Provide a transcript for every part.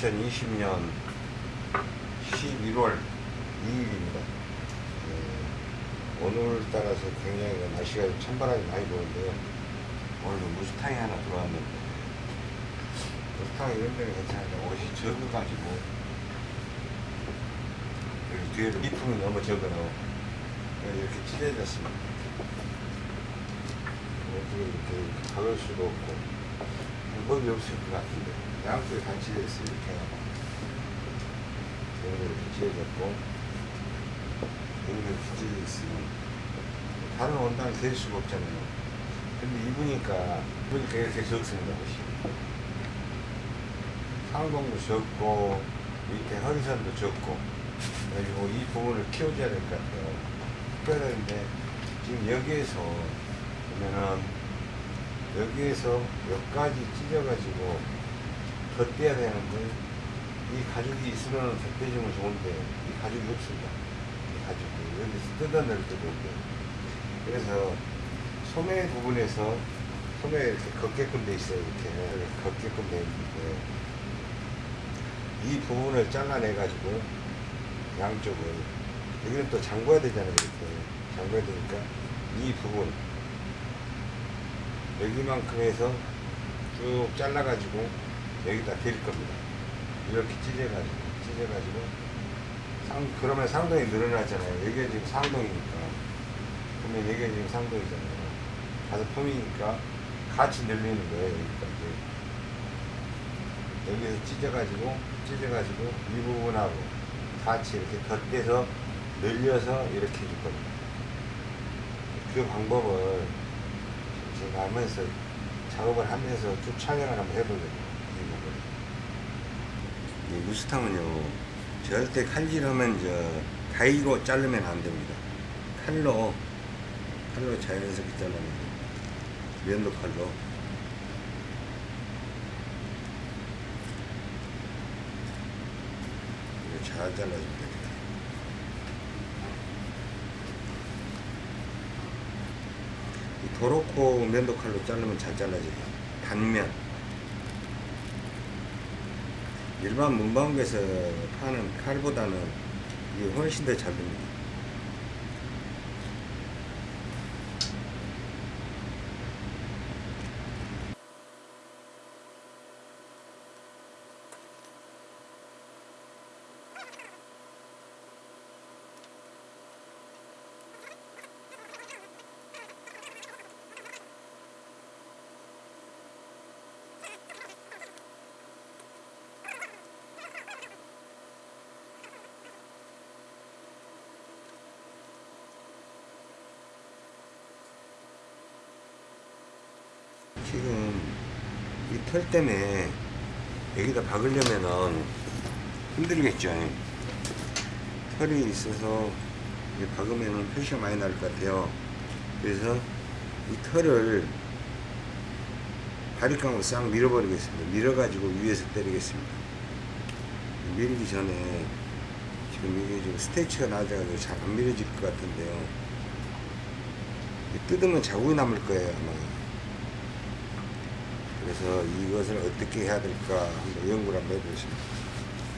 2020년 11월 2일입니다. 오늘 따라서 굉장히 날씨가 좀 찬바람이 많이 부는데요. 오늘 무스탕이 하나 들어왔는데 무스탕이 이런 데는 괜찮은데 옷이 적어가지고 여기 뒤에 리품이 너무 적어요. 이렇게 찢어졌습니다. 어떻게 이렇게 박을 수도 없고 방법이 없을 것 같은데 양쪽에 다 찢어졌어요. 이렇게 여기 이렇게 찢어졌고 여기도 이렇게 찢어졌으면 다른 원단을 댈 수가 없잖아요. 근데 입으니까 입으니까 이렇게 적습니다. 상동도 적고 밑에 허리선도 적고 그리고 이 부분을 키워줘야 될 것 같아요. 특별한데 지금 여기에서 보면은 여기에서 여기까지 찢어가지고 덧대야 되는데 이 가죽이 있으면 덧대주면 좋은데 이 가죽이 없습니다. 이 가죽이 여기서 뜯어낼 때도 있고 그래서 소매 부분에서 소매 이렇게 걷게끔 돼 있어요. 이렇게 걷게끔 돼 있는데 이 부분을 잘라내 가지고 양쪽을 여기는 또 잠궈야 되잖아요. 이렇게 잠궈야 되니까 이 부분 여기만큼 해서 쭉 잘라 가지고 여기다 댈 겁니다. 이렇게 찢어가지고 찢어가지고 상 그러면 상동이 늘어나잖아요. 여기가 지금 상동이니까 그러면 여기가 지금 상동이잖아요. 가서 품이니까 같이 늘리는 거예요. 여기까지 여기서 찢어가지고 찢어가지고 이 부분하고 같이 이렇게 덧대서 늘려서 이렇게 해줄 겁니다. 그 방법을 제가 하면서 작업을 하면서 쭉 촬영을 한번 해보려고 이 무스탕은요 절대 칼질하면 저 가위로 자르면 안 됩니다. 칼로 칼로 자연스럽게 잘라면 돼요. 면도 칼로. 잘 잘라주면 됩니다 이 도로코 면도 칼로 자르면 잘 잘라져요 단면 일반 문방구에서 파는 칼보다는 이게 훨씬 더 잘 됩니다. 지금 이 털 때문에 여기다 박으려면은 힘들겠죠. 털이 있어서 박으면은 표시가 많이 날 것 같아요. 그래서 이 털을 바리깡으로 싹 밀어버리겠습니다. 밀어가지고 위에서 때리겠습니다. 밀기 전에 지금 이게 지금 스테이치가 낮아가지고 잘 안 밀어질 것 같은데요. 뜯으면 자국이 남을 거예요, 아마. 그래서 이것을 어떻게 해야 될까 한번 연구를 한번 해보겠습니다.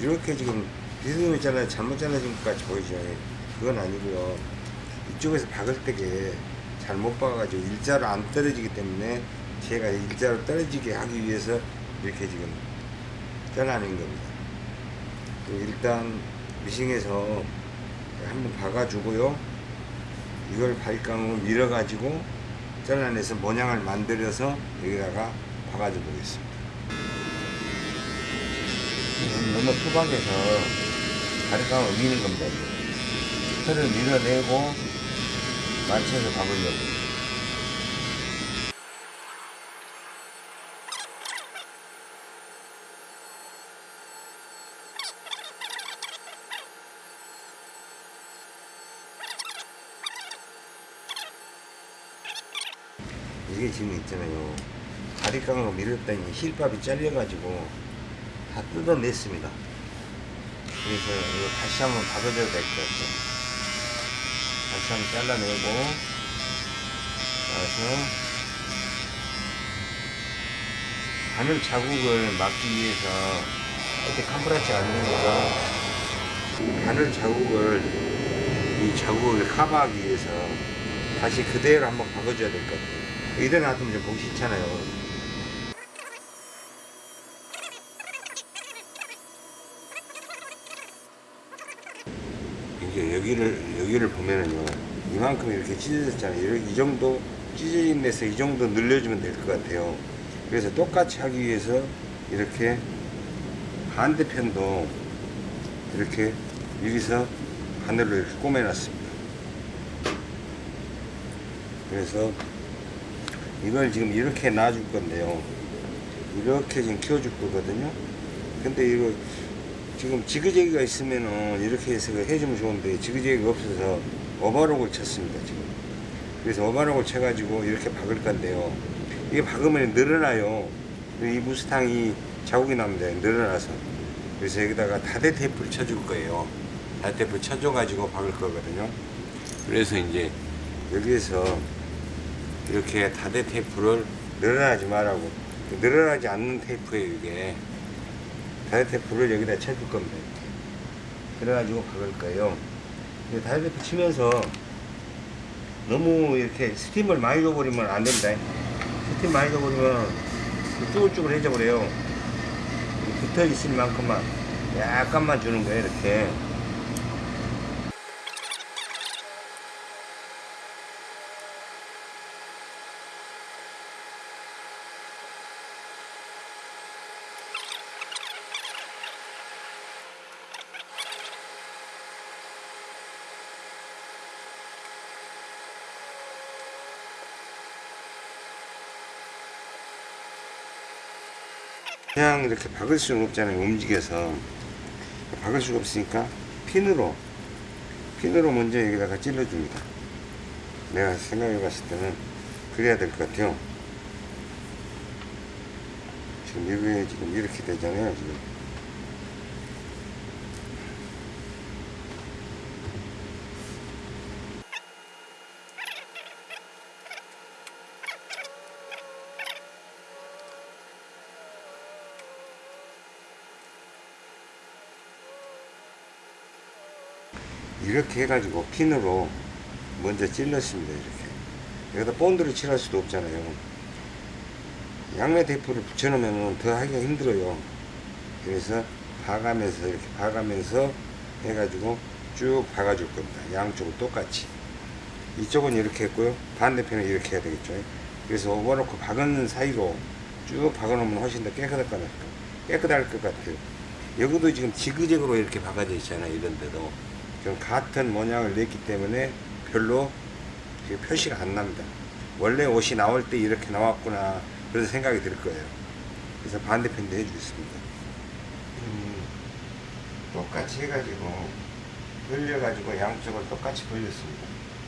이렇게 지금 비스듬히 잘라 잘못 잘라진 것 같이 보이죠. 그건 아니고요. 이쪽에서 박을 때게 잘못 박아가지고 일자로 안 떨어지기 때문에 제가 일자로 떨어지게 하기 위해서 이렇게 지금 잘라낸 겁니다. 일단 미싱에서 한번 박아주고요. 이걸 발깡으로 밀어가지고 잘라내서 모양을 만들어서 여기다가 박아줘 보겠습니다. 너무 투박해서 가리깡을 미는 겁니다. 털을 밀어내고 맞춰서 박으려고. 이게 지금 있잖아요. 다리깡으로 밀었더니 힐밥이 잘려가지고 다 뜯어냈습니다. 그래서 이거 다시 한번 박아줘야 될 것 같아요. 다시 한번 잘라내고 나서 바늘 자국을 막기 위해서 이렇게 캄프라치 않으니까 바늘 자국을 이 자국을 커버하기 위해서 다시 그대로 한번 박아줘야 될 것 같아요. 이래 놔두면 좀 보기 싫잖아요. 여기를 여기를 보면은요 이만큼 이렇게 찢어졌잖아요. 이 정도 찢어진 데서 이 정도 늘려주면 될 것 같아요. 그래서 똑같이 하기 위해서 이렇게 반대편도 이렇게 여기서 바늘로 이렇게 꼬매놨습니다. 그래서 이걸 지금 이렇게 놔줄 건데요. 이렇게 지금 키워줄 거거든요. 근데 이거 지금 지그재기가 있으면은 이렇게 해서 해주면 좋은데 지그재기가 없어서 오버록을 쳤습니다 지금. 그래서 오버록을 쳐가지고 이렇게 박을 건데요. 이게 박으면 늘어나요. 이 무스탕이 자국이 납니다. 늘어나서. 그래서 여기다가 다대 테이프를 쳐줄 거예요. 다대 테이프 쳐줘 가지고 박을 거거든요. 그래서 이제 여기에서 이렇게 다대 테이프를 늘어나지 말라고 늘어나지 않는 테이프예요 이게 다대 테이프를 여기다 쳐줄 겁니다. 그래가지고 박을 거예요. 테이프 치면서 너무 이렇게 스팀을 많이 줘버리면 안 됩니다. 스팀 많이 줘버리면 쭈글쭈글해져 버려요. 붙어 있을 만큼만 약간만 주는 거예요 이렇게 그냥 이렇게 박을 수는 없잖아요 움직여서. 박을 수가 없으니까 핀으로 핀으로 먼저 여기다가 찔러줍니다. 내가 생각해 봤을 때는 그래야 될 것 같아요. 지금 이게 지금 이렇게 되잖아요 지금 이렇게 해가지고 핀으로 먼저 찔렀습니다 이렇게. 여기다 본드를 칠할 수도 없잖아요. 양면 테이프를 붙여놓으면 더 하기가 힘들어요. 그래서 봐가면서 이렇게 봐가면서 해가지고 쭉 박아줄 겁니다. 양쪽을 똑같이. 이쪽은 이렇게 했고요. 반대편은 이렇게 해야 되겠죠. 그래서 오버놓고 박은 사이로 쭉 박아놓으면 훨씬 더 깨끗할 것 같아요. 깨끗할 것 같아요. 여기도 지금 지그재그로 이렇게 박아져 있잖아요 이런 데도 지금 같은 모양을 냈기 때문에 별로 표시가 안 납니다. 원래 옷이 나올 때 이렇게 나왔구나 그런 생각이 들 거예요. 그래서 반대편도 해주겠습니다. 음, 똑같이 해가지고 벌려가지고 양쪽을 똑같이 벌렸습니다.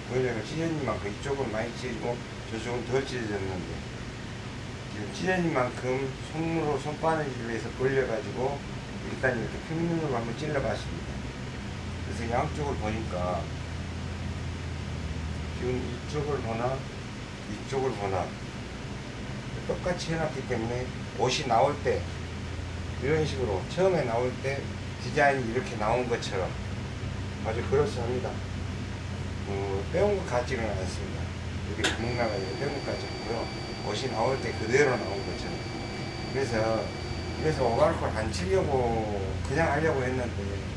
벌려가 찢어진 만큼 이쪽은 많이 찢어지고 저쪽은 덜 찢어졌는데 지금 찢어진 만큼 손으로 손바느질을 해서 벌려가지고 일단 이렇게 평면으로 한번 찔러봤습니다. 그래서 양쪽을 보니까 지금 이쪽을 보나 이쪽을 보나 똑같이 해놨기 때문에 옷이 나올 때 이런 식으로 처음에 나올 때 디자인이 이렇게 나온 것처럼 아주 그렇습니다. 어, 빼온 것 같지는 않습니다. 이렇게 구멍 나가지고 빼온 것 같지 않고요. 옷이 나올 때 그대로 나온 것처럼. 그래서 그래서 오가르코를 안 치려고 그냥 하려고 했는데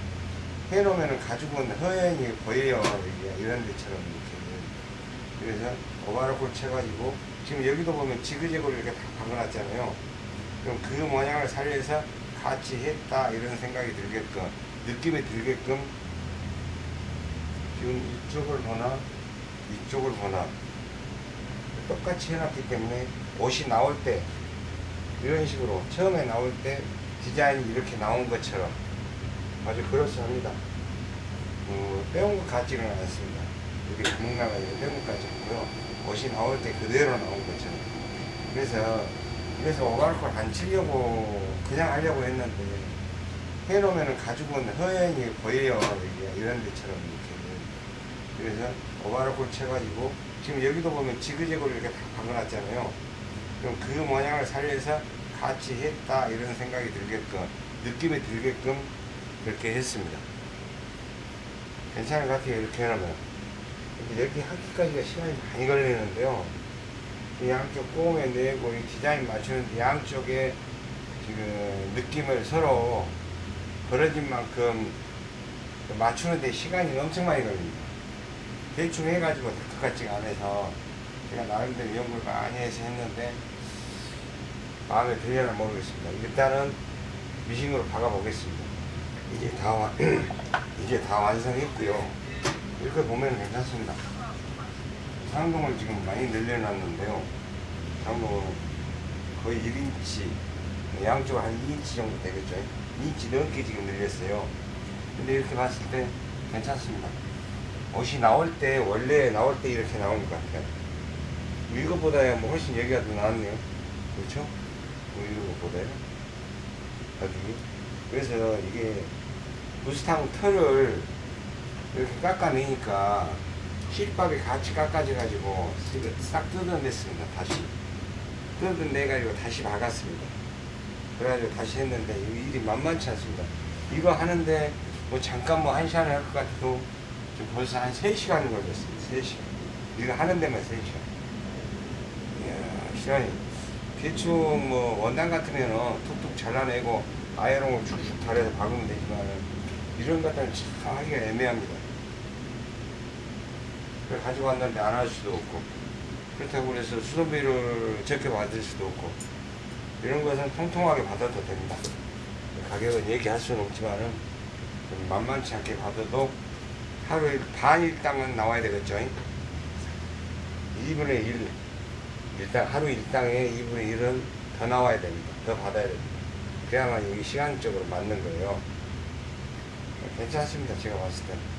해놓으면 가죽은 허연히 보여요. 이게 이런 데처럼 이렇게. 그래서 오바로콜 쳐가지고 지금 여기도 보면 지그재그로 이렇게 다 박아놨잖아요. 그럼 그 모양을 살려서 같이 했다 이런 생각이 들게끔 느낌이 들게끔 지금 이쪽을 보나 이쪽을 보나 똑같이 해놨기 때문에 옷이 나올 때 이런 식으로 처음에 나올 때 디자인이 이렇게 나온 것처럼 아주 그렇습니다. 어, 빼온 것 같지는 않습니다. 이렇게 구멍 나가지고 빼온 것 같지 않고요. 옷이 나올 때 그대로 나온 것처럼. 그래서 그래서 오바르콜 안 치려고 그냥 하려고 했는데 해놓으면 가죽은 허연히 보여요. 이런 데처럼 이렇게. 그래서 오바르콜 쳐가지고 지금 여기도 보면 지그재그로 이렇게 다 박아놨잖아요. 그럼 그 모양을 살려서 같이 했다 이런 생각이 들게끔 느낌이 들게끔 그렇게 했습니다. 괜찮은 것 같아요. 이렇게 해놓으면. 이렇게 하기까지가 시간이 많이 걸리는데요. 이 양쪽 꼬에 내고 이 디자인 맞추는데 양쪽에 지금 느낌을 서로 벌어진 만큼 맞추는데 시간이 엄청 많이 걸립니다. 대충 해가지고 될것 같지가 않아서 제가 나름대로 연구를 많이 해서 했는데 마음에 들려나 모르겠습니다. 일단은 미싱으로 박아보겠습니다. 이게 다 와, 이게 다 완성했고요. 이렇게 보면 괜찮습니다. 상동을 지금 많이 늘려놨는데요. 상동은 거의 1인치, 양쪽 한 2인치 정도 되겠죠. 2인치 넘게 지금 늘렸어요. 근데 이렇게 봤을 때 괜찮습니다. 옷이 나올 때, 원래 나올 때 이렇게 나오는 것 같아요. 이거보다 뭐 훨씬 여기가 더 나았네요. 그렇죠? 뭐 이거보다요. 여기. 그래서 이게 무스탕 털을 이렇게 깎아내니까 실밥이 같이 깎아져가지고 싹 뜯어냈습니다. 다시. 뜯어내가지고 다시 박았습니다. 그래가지고 다시 했는데 이 일이 만만치 않습니다. 이거 하는데 뭐 잠깐 뭐 한 시간을 할 것 같아도 지금 벌써 한 3시간 걸렸습니다. 3시간. 이거 하는 데만 3시간. 이야, 시간이 대충 뭐 원단 같으면은 툭툭 잘라내고 아이롱을 쭉쭉 달아서 박으면 되지만은 이런 것들은 참 하기가 애매합니다. 그걸 가지고 왔는데 안 할 수도 없고 그렇다고 그래서 수선비를 적게 받을 수도 없고 이런 것은 통통하게 받아도 됩니다. 가격은 얘기할 수는 없지만은 좀 만만치 않게 받아도 하루에 반 일당은 나와야 되겠죠. 2분의 1 일당 하루 일당에 2분의 1은 더 나와야 됩니다. 더 받아야 됩니다. 그래야만 이게 시간적으로 맞는 거예요. 괜찮습니다. 제가 봤을 때는.